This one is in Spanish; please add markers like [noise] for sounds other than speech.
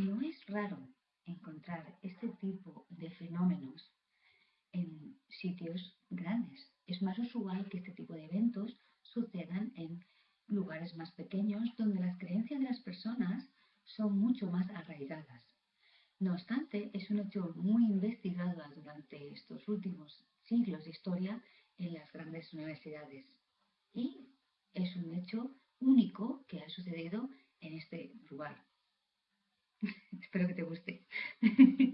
no es raro encontrar este tipo de fenómenos en sitios grandes. Es más usual que este tipo de eventos sucedan en lugares más pequeños donde las creencias de las personas son mucho más arraigadas. No obstante, es un hecho muy investigado durante estos últimos siglos de historia en las grandes universidades. Y es un hecho único que ha sucedido en este lugar. Espero que te guste. [laughs]